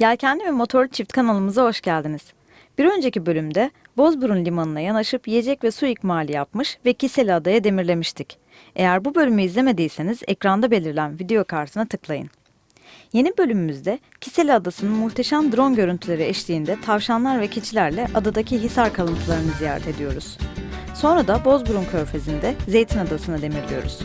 Yelkenli ve Motorlu Çift kanalımıza hoş geldiniz. Bir önceki bölümde Bozburun Limanı'na yanaşıp yiyecek ve su ikmali yapmış ve Kiseli Adaya demirlemiştik. Eğer bu bölümü izlemediyseniz ekranda belirlen video kartına tıklayın. Yeni bölümümüzde Kiseli Adası'nın muhteşem drone görüntüleri eşliğinde tavşanlar ve keçilerle adadaki hisar kalıntılarını ziyaret ediyoruz. Sonra da Bozburun Körfezi'nde Zeytin Adası'na demirliyoruz.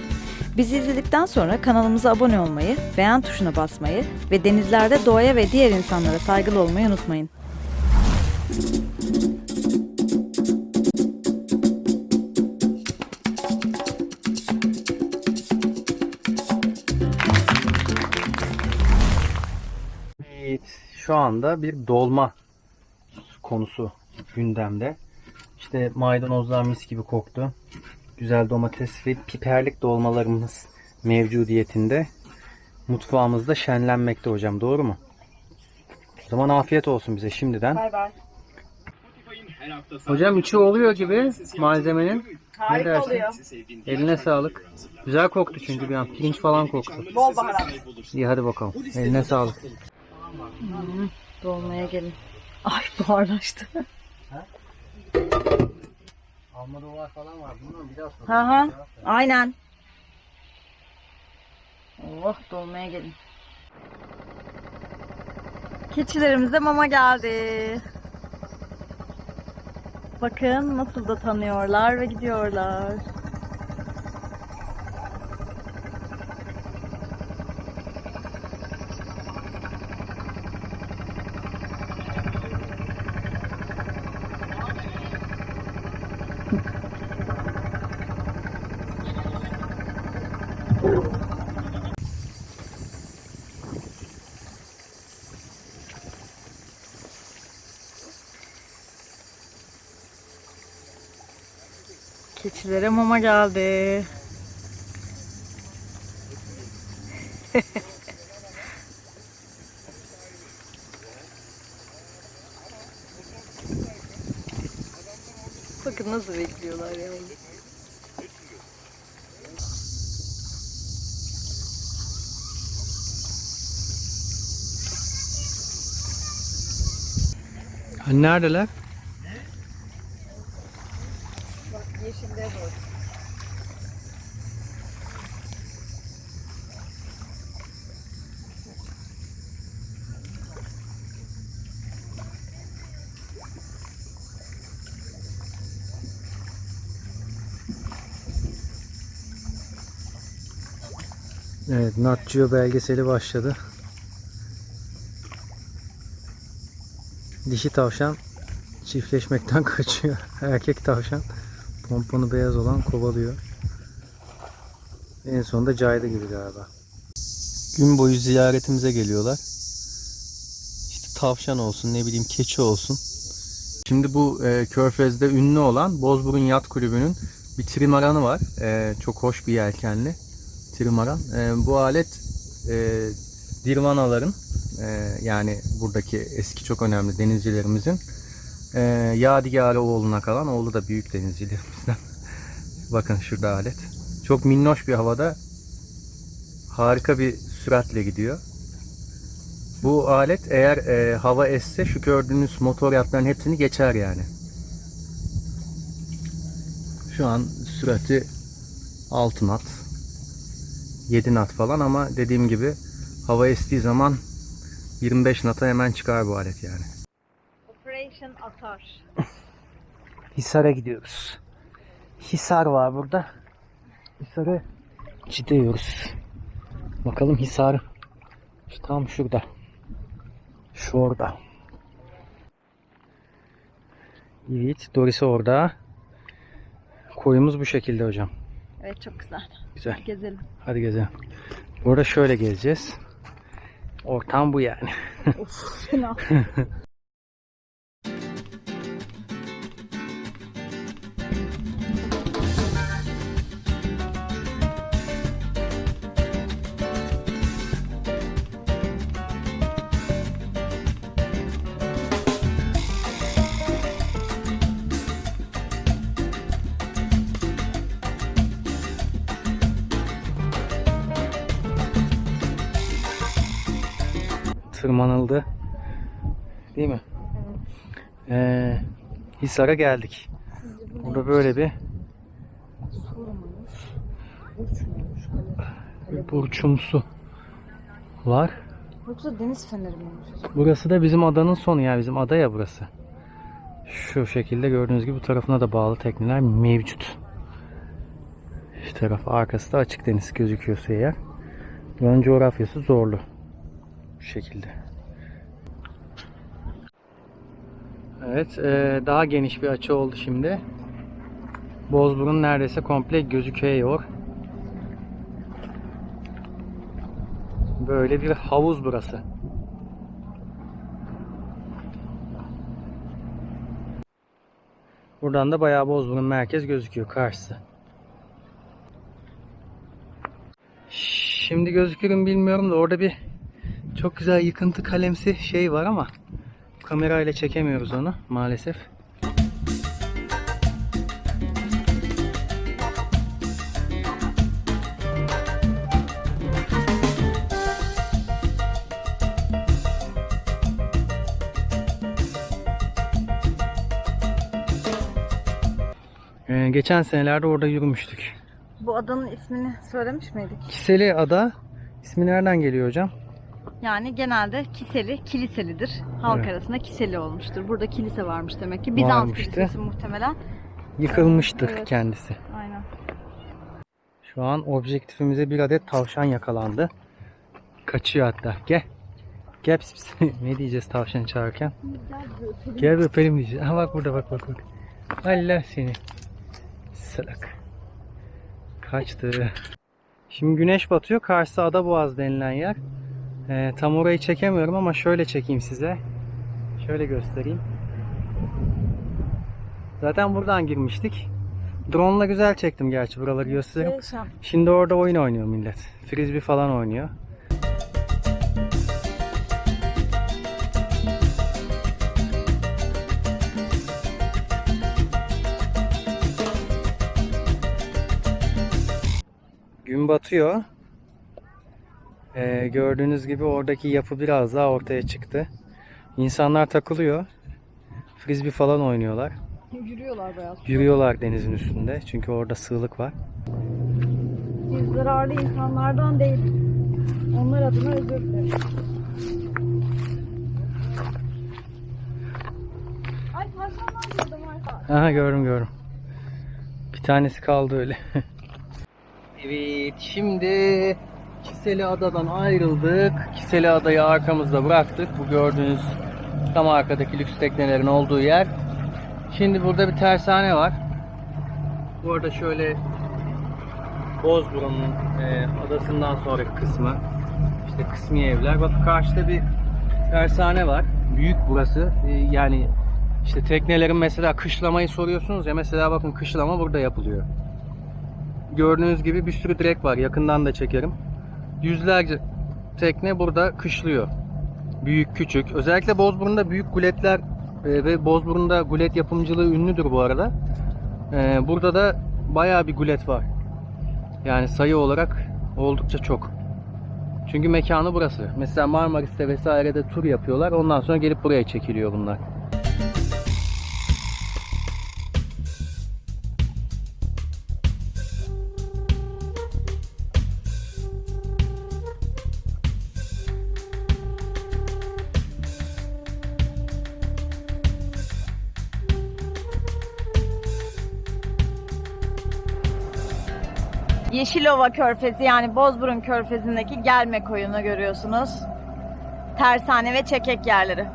Bizi izledikten sonra kanalımıza abone olmayı, beğen tuşuna basmayı ve denizlerde doğaya ve diğer insanlara saygılı olmayı unutmayın. Evet, şu anda bir dolma konusu gündemde. İşte maydanozlar mis gibi koktu. Güzel domates ve piperlik dolmalarımız mevcudiyetinde. Mutfağımızda şenlenmekte hocam doğru mu? O zaman afiyet olsun bize şimdiden. Bay bay. Hocam içi oluyor gibi malzemenin. Ne Harika dersin? oluyor. Eline sağlık. Güzel koktu çünkü bir an. Pirinç falan koktu. Bol baharat. İyi hadi bakalım. Eline sağlık. Dolmaya gelin. Ay buharlaştı. Alma dolar falan var. Bilmiyorum bir daha sorayım. Hı hı. Aynen. Oh dolmaya gelin. Keçilerimize mama geldi. Bakın nasıl da tanıyorlar ve gidiyorlar. Keçilere mama geldi. Bakın nasıl bekliyorlar ya. Hani neredeler? Yeşilde bu. Evet, Nat belgeseli başladı. Dişi tavşan çiftleşmekten kaçıyor. Erkek tavşan pomponu beyaz olan kovalıyor. En sonunda caydı gibi galiba. Gün boyu ziyaretimize geliyorlar. İşte tavşan olsun, ne bileyim keçi olsun. Şimdi bu e, Körfez'de ünlü olan Bozburun Yat Kulübü'nün bir trimaranı var. E, çok hoş bir yelkenli trimaran. E, bu alet e, Dirvanaların e, yani buradaki eski çok önemli denizcilerimizin e, Yadigarı oğluna kalan oğlu da büyük denizcilerimizden. Bakın şurada alet. Çok minnoş bir havada harika bir süratle gidiyor. Bu alet eğer e, hava esse şu gördüğünüz motor yatların hepsini geçer yani. Şu an sürati 6 knot. 7 knot falan ama dediğim gibi hava estiği zaman 25 knot'a hemen çıkar bu alet yani. Operation Atar. Hisar'a gidiyoruz. Hisar var burada. Hisar'a gidiyoruz. Bakalım Hisar şu tam şurada. Şu orada. Evet, Doris orada. Koyumuz bu şekilde hocam. Evet çok güzel. Güzel. Gezelim. Hadi gezelim. Burada şöyle gezeceğiz. Ortam bu yani. Of fena. tırmanıldı. Değil mi? Ee, Hisar'a geldik. Burada böyle bir bir burçumsu var. Yoksa deniz feneri mi? Burası da bizim adanın sonu ya. Bizim ada ya burası. Şu şekilde gördüğünüz gibi bu tarafına da bağlı tekneler mevcut. Şu taraf arkası da açık deniz gözüküyorsa eğer. Buranın coğrafyası zorlu. Bu şekilde. Evet, e, daha geniş bir açı oldu şimdi. Bozburun neredeyse komple gözüküyor. Böyle bir havuz burası. Buradan da bayağı Bozburun merkez gözüküyor karşısı. Şimdi gözükür mü bilmiyorum da orada bir çok güzel yıkıntı kalemsi şey var ama kamerayla çekemiyoruz onu maalesef. Ee, geçen senelerde orada yürümüştük. Bu adanın ismini söylemiş miydik? Kiseli Ada ismi nereden geliyor hocam? Yani genelde Kiseli, kiliselidir. Halk Evet. arasında Kiseli olmuştur. Burada kilise varmış demek ki. Bizans Varmıştı. kilisesi muhtemelen. Yıkılmıştır Evet. kendisi. Aynen. Şu an objektifimize bir adet tavşan yakalandı. Kaçıyor hatta. Gel. Gel pis pis. ne diyeceğiz tavşanı çağırırken? Gel bir öpelim diyeceğiz. Ha bak burada bak bak bak. Allah seni. Salak. Kaçtı. Şimdi güneş batıyor. Karşısı Adaboğaz denilen yer. Ee, tam orayı çekemiyorum ama şöyle çekeyim size. Şöyle göstereyim. Zaten buradan girmiştik. Drone'la güzel çektim gerçi buraları göstereyim. Şimdi orada oyun oynuyor millet. Frisbee falan oynuyor. Gün batıyor. Ee, gördüğünüz gibi oradaki yapı biraz daha ortaya çıktı. İnsanlar takılıyor. Frisbee falan oynuyorlar. Yürüyorlar bayağı. Yürüyorlar denizin üstünde. Çünkü orada sığlık var. Biz zararlı insanlardan değil. Onlar adına özür dilerim. Ay tavşanlar gördüm Arka. Aha gördüm gördüm. Bir tanesi kaldı öyle. evet şimdi Kiseli Ada'dan ayrıldık. Kiseli Ada'yı arkamızda bıraktık. Bu gördüğünüz tam arkadaki lüks teknelerin olduğu yer. Şimdi burada bir tersane var. Bu arada şöyle Bozburun'un e, adasından sonraki kısmı. İşte kısmi evler. Bak karşıda bir tersane var. Büyük burası. E, yani işte teknelerin mesela kışlamayı soruyorsunuz ya mesela bakın kışlama burada yapılıyor. Gördüğünüz gibi bir sürü direk var. Yakından da çekerim. Yüzlerce tekne burada kışlıyor. Büyük küçük. Özellikle Bozburun'da büyük guletler e, ve Bozburun'da gulet yapımcılığı ünlüdür bu arada. E, Burada da bayağı bir gulet var. Yani sayı olarak oldukça çok. Çünkü mekanı burası. Mesela Marmaris'te vesairede tur yapıyorlar. Ondan sonra gelip buraya çekiliyor bunlar. Yeşilova Körfezi yani Bozburun Körfezi'ndeki gelme koyunu görüyorsunuz. Tersane ve çekek yerleri.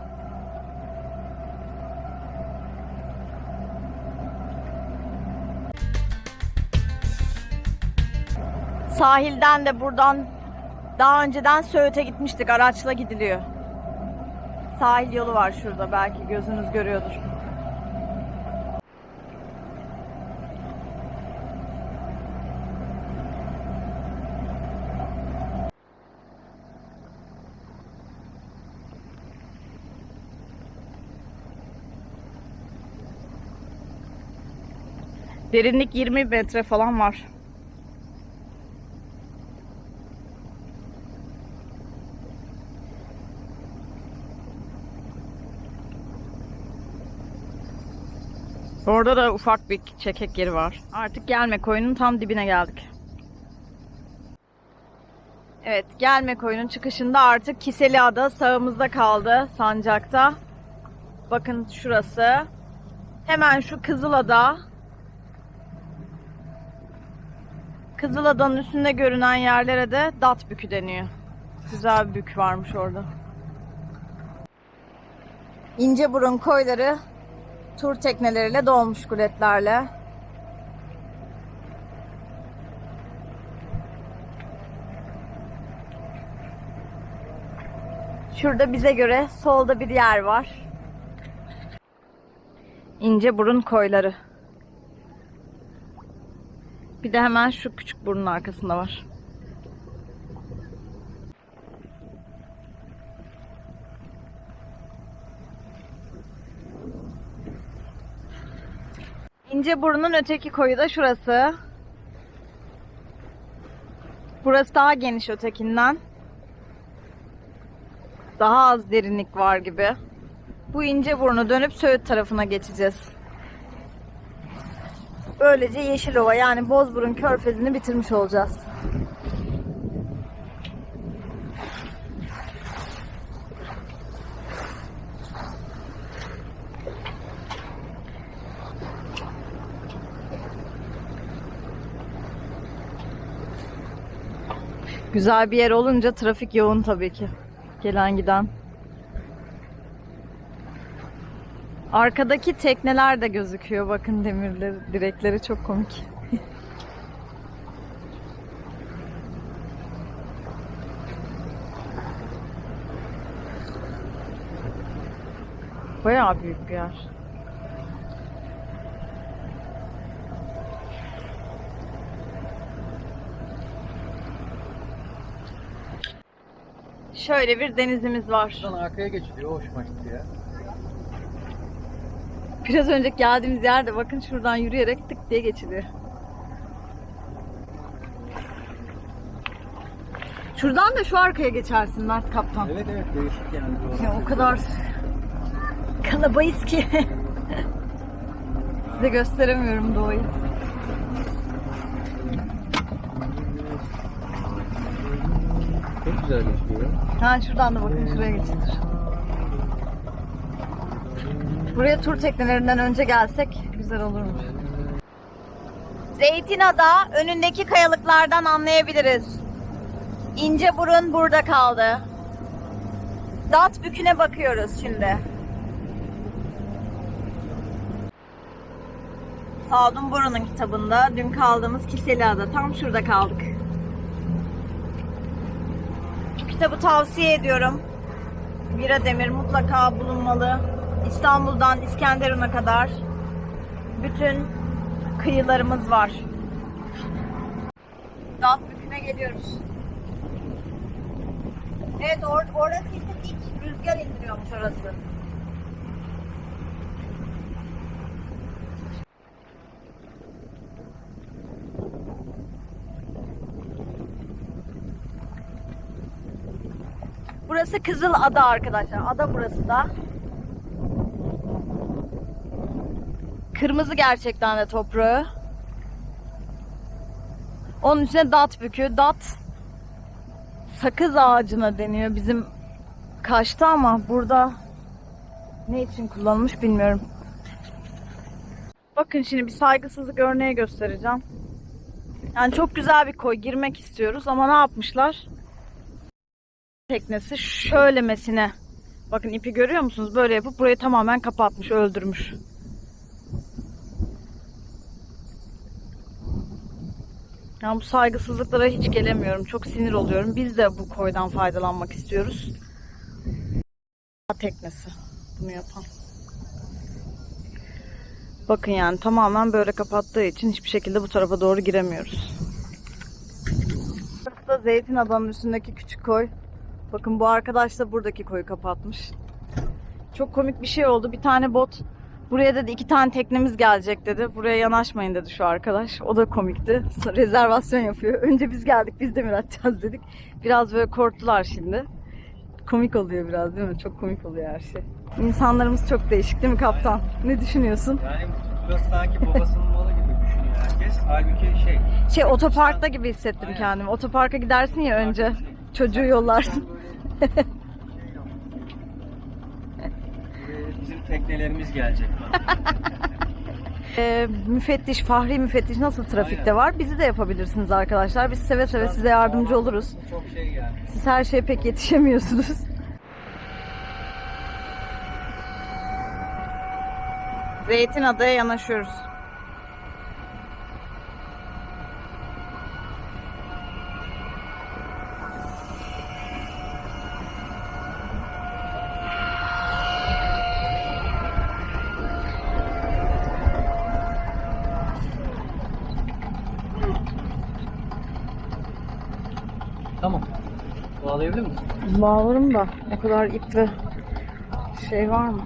Sahilden de buradan daha önceden Söğüt'e gitmiştik. Araçla gidiliyor. Sahil yolu var şurada belki gözünüz görüyordur. Derinlik 20 metre falan var. Orada da ufak bir çekek yeri var. Artık gelme koyunun tam dibine geldik. Evet, gelme koyunun çıkışında artık Kiseli Ada sağımızda kaldı sancakta. Bakın şurası. Hemen şu Kızılada Kızılada'nın üstünde görünen yerlere de Dat Bükü deniyor. Güzel bir bük varmış orada. İnceburun koyları tur tekneleriyle dolmuş guletlerle. Şurada bize göre solda bir yer var. İnceburun koyları. Bir de hemen şu küçük burnun arkasında var. İnceburun'un öteki koyu da şurası. Burası daha geniş ötekinden. Daha az derinlik var gibi. Bu İnceburnu dönüp Söğüt tarafına geçeceğiz. Böylece Yeşilova yani Bozburun Körfezi'ni bitirmiş olacağız. Güzel bir yer olunca trafik yoğun tabii ki. Gelen giden. Arkadaki tekneler de gözüküyor. Bakın demirleri, direkleri çok komik. Bayağı büyük bir yer. Şöyle bir denizimiz var. Şuradan arkaya geçiliyor. Hoşuma gitti ya. Biraz önce geldiğimiz yerde bakın şuradan yürüyerek tık diye geçiliyor. Şuradan da şu arkaya geçersin Mert Kaptan. Evet evet değişik yani. Ya o kadar kalabayız ki. Size gösteremiyorum doğayı. Çok güzel geçiyor. Ha şuradan da bakın şuraya geçilir. Buraya tur teknelerinden önce gelsek güzel olurmuş. Zeytinada önündeki kayalıklardan anlayabiliriz. İnce burun burada kaldı. Dat büküne bakıyoruz şimdi. Sadun Boru'nun kitabında dün kaldığımız Kiseliada tam şurada kaldık. Kitabı tavsiye ediyorum. Mira Demir mutlaka bulunmalı. İstanbul'dan İskenderun'a kadar bütün kıyılarımız var. Dağ büküne geliyoruz. Evet or orası dik rüzgar indiriyormuş orası. Burası Kızıl Ada arkadaşlar. Ada burası da. Kırmızı gerçekten de toprağı. Onun içine dat bükü. Dat sakız ağacına deniyor bizim Kaş'ta ama burada ne için kullanılmış bilmiyorum. Bakın şimdi bir saygısızlık örneği göstereceğim. Yani çok güzel bir koy girmek istiyoruz ama ne yapmışlar? teknesi şöylemesine bakın ipi görüyor musunuz? Böyle yapıp burayı tamamen kapatmış, öldürmüş. Yani bu saygısızlıklara hiç gelemiyorum. Çok sinir oluyorum. Biz de bu koydan faydalanmak istiyoruz. Teknesi bunu yapan. Bakın yani tamamen böyle kapattığı için hiçbir şekilde bu tarafa doğru giremiyoruz. Burası da Zeytin Adamın üstündeki küçük koy. Bakın bu arkadaş da buradaki koyu kapatmış. Çok komik bir şey oldu. Bir tane bot buraya dedi iki tane teknemiz gelecek dedi. Buraya yanaşmayın dedi şu arkadaş. O da komikti. Rezervasyon yapıyor. Önce biz geldik biz demir atacağız dedik. Biraz böyle korktular şimdi. Komik oluyor biraz değil mi? Çok komik oluyor her şey. İnsanlarımız çok değişik değil mi kaptan? Ne düşünüyorsun? Yani Burası sanki babasının malı gibi düşünüyor herkes. Halbuki şey. Şey otoparkta gibi hissettim kendimi. Otoparka gidersin ya önce. Çocuğu yollarsın. Buraya Bizim teknelerimiz gelecek. Ee, müfettiş, Fahri müfettiş nasıl trafikte var? Bizi de yapabilirsiniz arkadaşlar. Biz seve seve size yardımcı oluruz. Çok şey geldi. Siz her şeye pek yetişemiyorsunuz. Zeytin Adaya yanaşıyoruz. Tamam. Bağlayabilir misin? Bağlarım da o kadar ip ve şey var mı?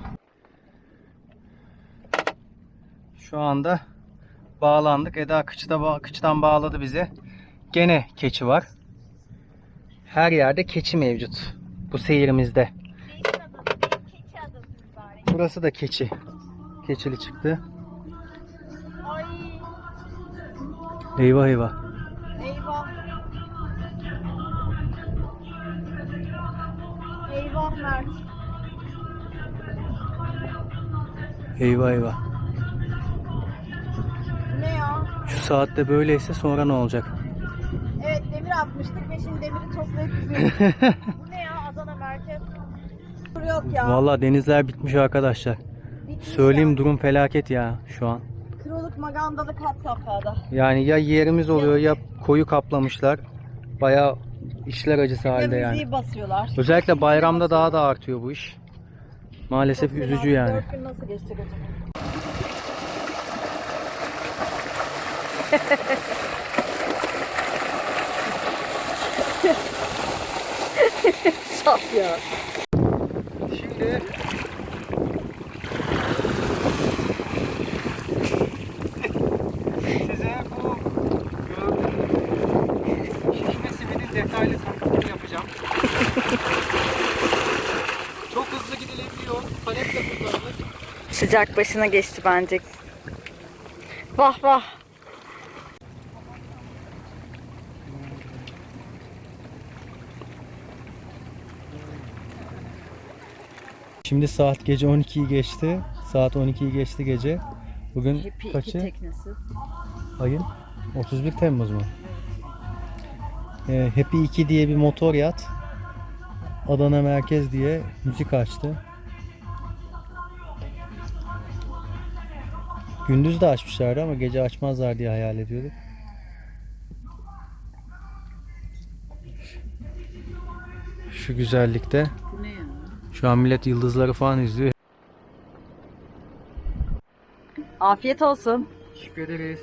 Şu anda bağlandık. Eda kıçta bağ- kıçtan bağladı bizi. Gene keçi var. Her yerde keçi mevcut. Bu seyirimizde. Burası da keçi. Keçili çıktı. Eyvah. eyvah. Mert. Eyvah eyvah. Ne ya? Şu saatte böyleyse sonra ne olacak? Evet demir atmıştık ve şimdi demiri toplayıp. Bu ne ya Adana merkez? Yok ya. Vallahi denizler bitmiş arkadaşlar. Bitmiş Söyleyeyim ya. durum felaket ya şu an. Kırılık magandalık hat safhada. Yani ya yerimiz oluyor ya koyu kaplamışlar. Bayağı işler acısı halde Ya yani. basıyorlar. Özellikle bayramda daha da artıyor bu iş. Maalesef Çok üzücü fena. yani. Dört gün nasıl geçecek acaba? Saf ya. Şimdi size bu gördüğünüz şişme simidin detaylı tanıtımını yapacağım. Çok hızlı gidilebiliyor. Paletle kullanılır. Sıcak başına geçti bence. Vah vah. Şimdi saat gece 12'yi geçti. Saat 12'yi geçti gece. Bugün Happy kaçı? teknesi. Ayın 31 Temmuz mu? Ee, Happy 2 diye bir motor yat. Adana Merkez diye müzik açtı. Gündüz de açmışlardı ama gece açmazlar diye hayal ediyorduk. Şu güzellikte. Şu an millet yıldızları falan izliyor. Afiyet olsun. Teşekkür ederiz.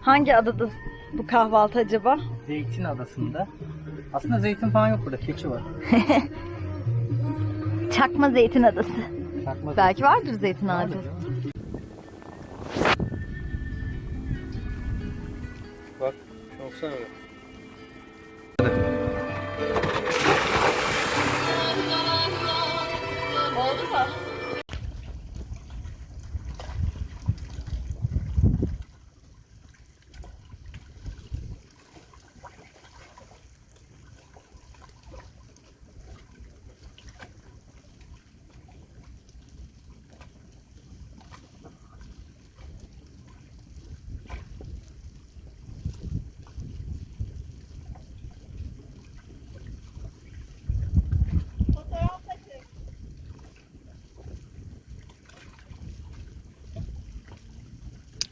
Hangi adada bu kahvaltı acaba? Zeytin Adası'nda. Aslında zeytin falan yok burada. Keçi var. Çakma Zeytin Adası. Takma Belki vardır zeytin ağacı. Bak, baksana. Oldu mu?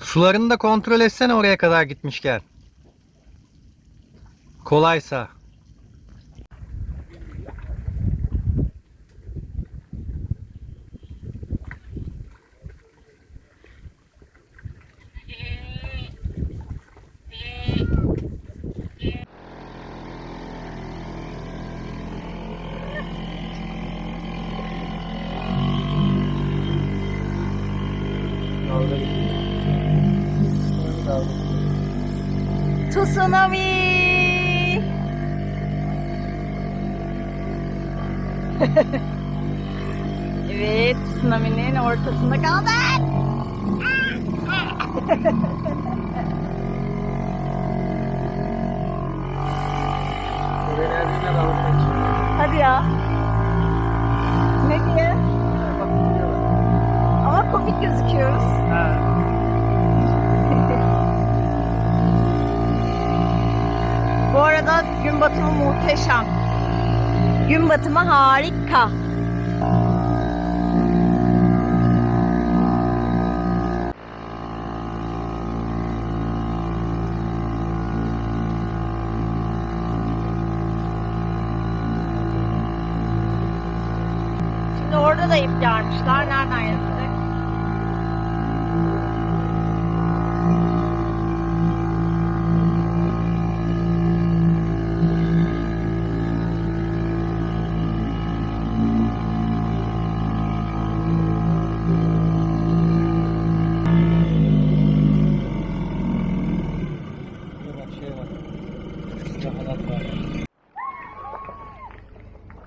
Sularını da kontrol etsene oraya kadar gitmişken. Kolaysa. Tsunami! evet, tsunami'nin ortasında kaldık. Arada gün batımı muhteşem. Gün batımı harika. Şimdi orada da ip yarmışlar.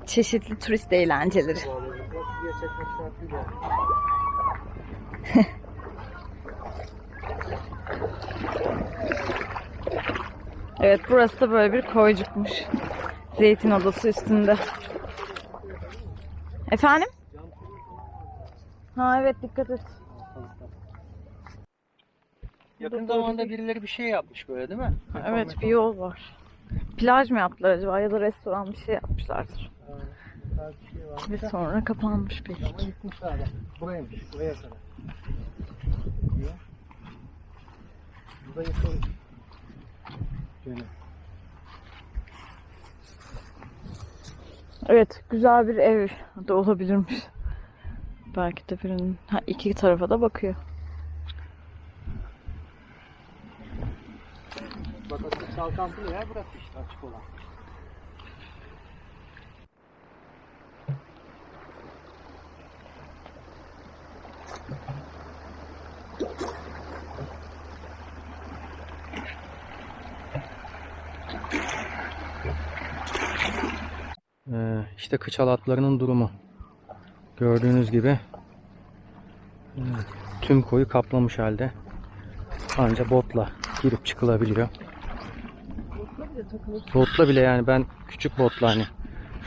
Çeşitli turist eğlenceleri. Evet burası da böyle bir koycukmuş. Zeytin adası üstünde. Efendim? Ha evet dikkat et. Yakın zamanda birileri bir şey yapmış böyle değil mi? Evet bir yol var. Plaj mı yaptılar acaba ya da restoran bir şey yapmışlardır. Tarz bir şey. Ve sonra kapanmış belki. Ama gitmişler bak. Buraymış. Buraya kadar. Diyor. Bu da yıkılmış. Şöyle. Evet güzel bir ev de olabilirmiş. Belki de birinin ha, iki tarafa da bakıyor. Bak aslında çalkantılı yer burası işte açık olan. Ee, işte kıç halatlarının durumu. Gördüğünüz gibi tüm koyu kaplamış halde. Anca botla girip çıkılabiliyor. Botla bile yani ben küçük botla hani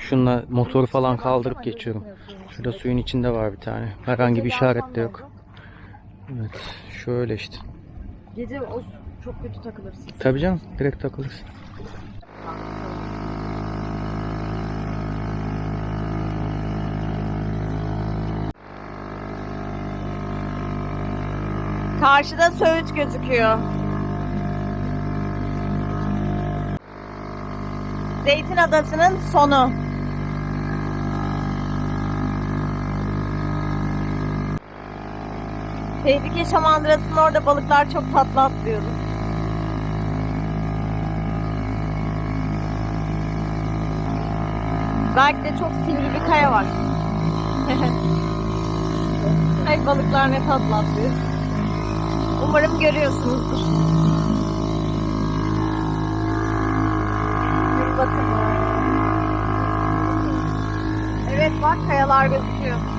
şunla motoru falan kaldırıp geçiyorum. Şurada suyun içinde var bir tane. Herhangi bir işaret de yok. Evet şöyle işte. Gece o çok kötü takılırsın. Tabii canım direkt takılırsın. Karşıda Söğüt gözüküyor. Zeytin Adası'nın sonu. Tehlike Şamandırası'nın orada balıklar çok tatlı atlıyordu. Belki de çok sivri bir kaya var. Ay balıklar ne tatlı atlıyor. Umarım görüyorsunuzdur. Batımı. Evet bak kayalar gözüküyor.